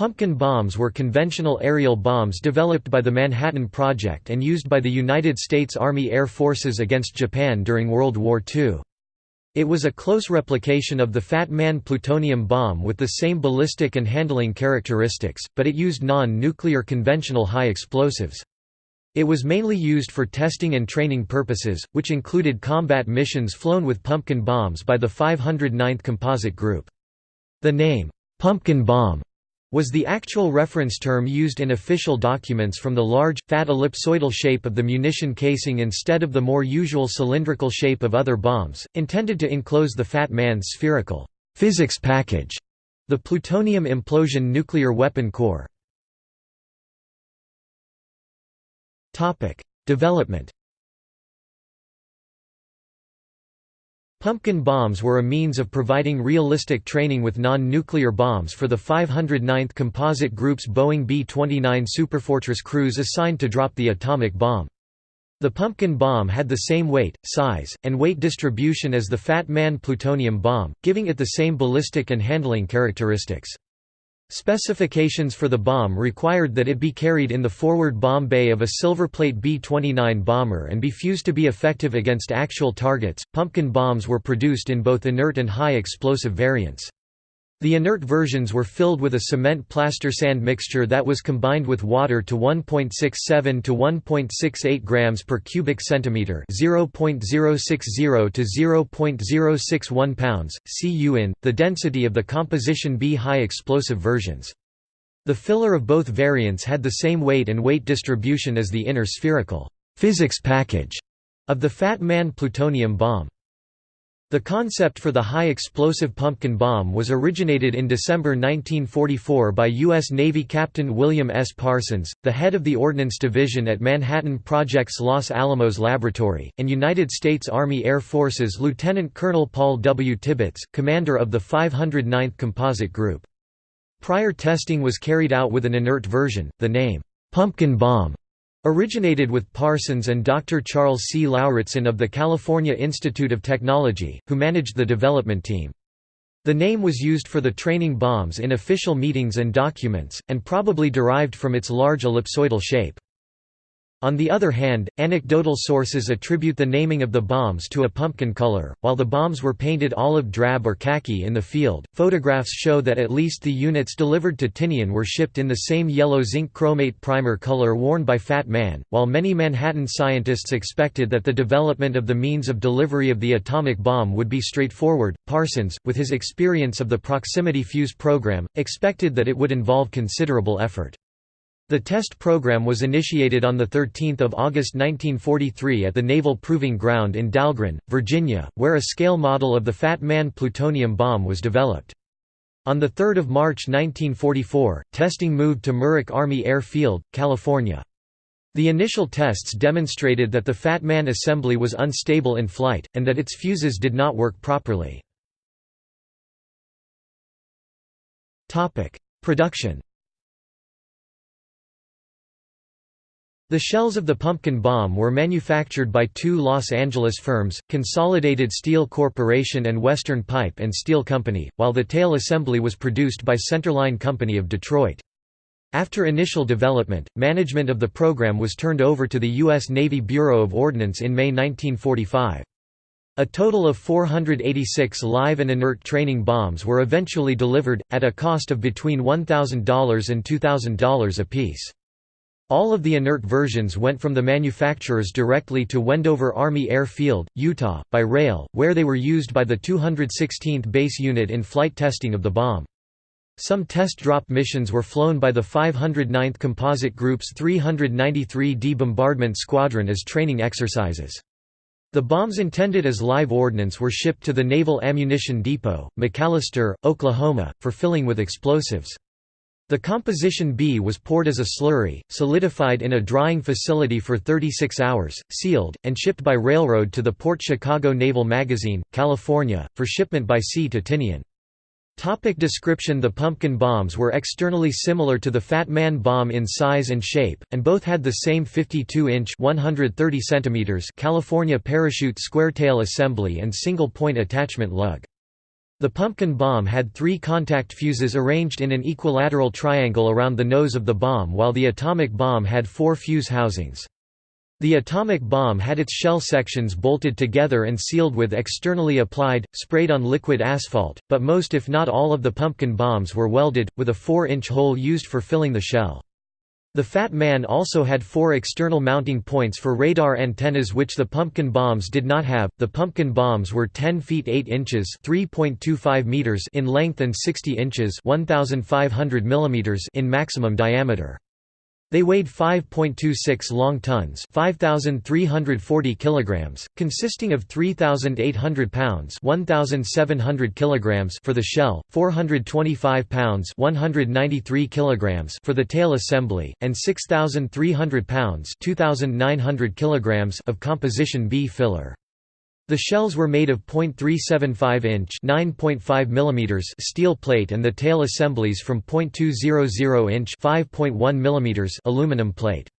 Pumpkin bombs were conventional aerial bombs developed by the Manhattan Project and used by the United States Army Air Forces against Japan during World War II. It was a close replication of the Fat Man plutonium bomb with the same ballistic and handling characteristics, but it used non-nuclear conventional high explosives. It was mainly used for testing and training purposes, which included combat missions flown with pumpkin bombs by the 509th Composite Group. The name, "'Pumpkin Bomb' was the actual reference term used in official documents from the large, fat ellipsoidal shape of the munition casing instead of the more usual cylindrical shape of other bombs, intended to enclose the Fat Man's spherical physics package, the plutonium implosion nuclear weapon core. Development Pumpkin bombs were a means of providing realistic training with non-nuclear bombs for the 509th Composite Group's Boeing B-29 Superfortress crews assigned to drop the atomic bomb. The pumpkin bomb had the same weight, size, and weight distribution as the Fat Man plutonium bomb, giving it the same ballistic and handling characteristics. Specifications for the bomb required that it be carried in the forward bomb bay of a Silverplate B-29 bomber and be fused to be effective against actual targets. Pumpkin bombs were produced in both inert and high explosive variants. The inert versions were filled with a cement plaster sand mixture that was combined with water to 1.67 to 1.68 grams per cubic centimeter, 0.060 to 0.061 pounds. Cu in the density of the composition B high explosive versions. The filler of both variants had the same weight and weight distribution as the inner spherical physics package of the Fat Man plutonium bomb. The concept for the high-explosive pumpkin bomb was originated in December 1944 by U.S. Navy Captain William S. Parsons, the head of the Ordnance Division at Manhattan Project's Los Alamos Laboratory, and United States Army Air Forces Lieutenant Colonel Paul W. Tibbets, commander of the 509th Composite Group. Prior testing was carried out with an inert version, the name, "'Pumpkin Bomb' Originated with Parsons and Dr. Charles C. Lauritzen of the California Institute of Technology, who managed the development team. The name was used for the training bombs in official meetings and documents, and probably derived from its large ellipsoidal shape. On the other hand, anecdotal sources attribute the naming of the bombs to a pumpkin color, while the bombs were painted olive drab or khaki in the field. Photographs show that at least the units delivered to Tinian were shipped in the same yellow zinc chromate primer color worn by Fat Man. While many Manhattan scientists expected that the development of the means of delivery of the atomic bomb would be straightforward, Parsons, with his experience of the proximity fuse program, expected that it would involve considerable effort. The test program was initiated on 13 August 1943 at the Naval Proving Ground in Dahlgren, Virginia, where a scale model of the Fat Man plutonium bomb was developed. On 3 March 1944, testing moved to Muroc Army Air Field, California. The initial tests demonstrated that the Fat Man assembly was unstable in flight, and that its fuses did not work properly. Production The shells of the pumpkin bomb were manufactured by two Los Angeles firms, Consolidated Steel Corporation and Western Pipe and Steel Company, while the tail assembly was produced by Centerline Company of Detroit. After initial development, management of the program was turned over to the U.S. Navy Bureau of Ordnance in May 1945. A total of 486 live and inert training bombs were eventually delivered, at a cost of between $1,000 and $2,000 apiece. All of the inert versions went from the manufacturers directly to Wendover Army Air Field, Utah, by rail, where they were used by the 216th Base Unit in flight testing of the bomb. Some test drop missions were flown by the 509th Composite Group's 393d Bombardment Squadron as training exercises. The bombs intended as live ordnance were shipped to the Naval Ammunition Depot, McAlester, Oklahoma, for filling with explosives. The composition B was poured as a slurry, solidified in a drying facility for 36 hours, sealed, and shipped by railroad to the Port Chicago Naval Magazine, California, for shipment by sea to Tinian. Topic description The pumpkin bombs were externally similar to the Fat Man bomb in size and shape, and both had the same 52-inch California parachute square tail assembly and single-point attachment lug. The pumpkin bomb had three contact fuses arranged in an equilateral triangle around the nose of the bomb while the atomic bomb had four fuse housings. The atomic bomb had its shell sections bolted together and sealed with externally applied, sprayed-on liquid asphalt, but most if not all of the pumpkin bombs were welded, with a 4-inch hole used for filling the shell. The Fat Man also had four external mounting points for radar antennas which the pumpkin bombs did not have. The pumpkin bombs were 10 feet 8 inches (3.25 meters) in length and 60 inches (1500 millimeters) in maximum diameter. They weighed 5.26 long tons, 5340 kilograms, consisting of 3800 pounds, 1700 kilograms for the shell, 425 pounds, 193 kilograms for the tail assembly, and 6300 pounds, 2900 kilograms of composition B filler. The shells were made of .375-inch (9.5 mm) steel plate and the tail assemblies from .200-inch (5.1 mm) aluminum plate.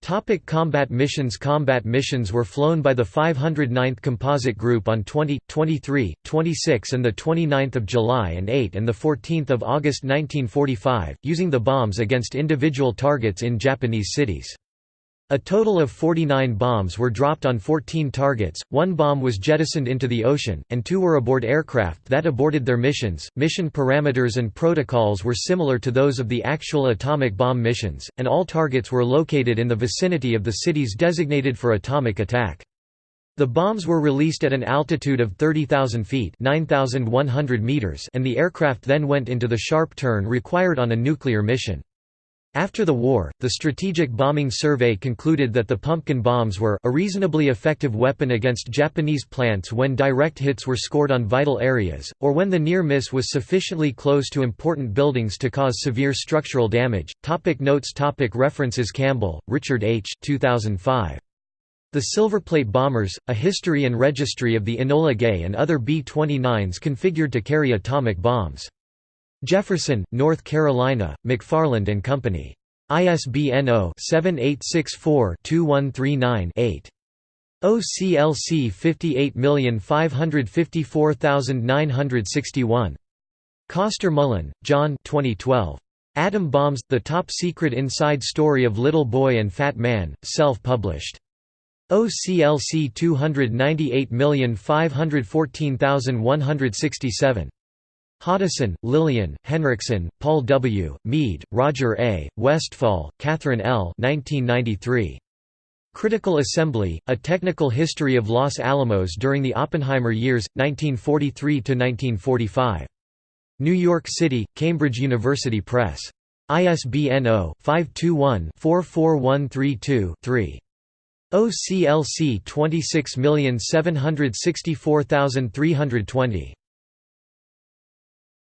Topic combat missions Combat missions were flown by the 509th Composite Group on 20, 23, 26 and 29 July and 8 and 14 August 1945, using the bombs against individual targets in Japanese cities. A total of 49 bombs were dropped on 14 targets, one bomb was jettisoned into the ocean, and two were aboard aircraft that aborted their missions. Mission parameters and protocols were similar to those of the actual atomic bomb missions, and all targets were located in the vicinity of the cities designated for atomic attack. The bombs were released at an altitude of 30,000 feet meters and the aircraft then went into the sharp turn required on a nuclear mission. After the war, the Strategic Bombing Survey concluded that the pumpkin bombs were a reasonably effective weapon against Japanese plants when direct hits were scored on vital areas, or when the near miss was sufficiently close to important buildings to cause severe structural damage. Topic notes topic References Campbell, Richard H. 2005. The Silverplate Bombers, A History and Registry of the Enola Gay and Other B-29s Configured to Carry Atomic Bombs. Jefferson, North Carolina, McFarland and Company. ISBN 0-7864-2139-8. OCLC 58554961. Coster Mullen, John 2012. Atom Bombs – The Top Secret Inside Story of Little Boy and Fat Man, self-published. OCLC 298514167. Hoddeson, Lillian, Henriksen, Paul W., Mead, Roger A., Westphal, Catherine L. 1993. Critical Assembly, A Technical History of Los Alamos During the Oppenheimer Years, 1943–1945. New York City, Cambridge University Press. ISBN 0-521-44132-3. OCLC 26764320.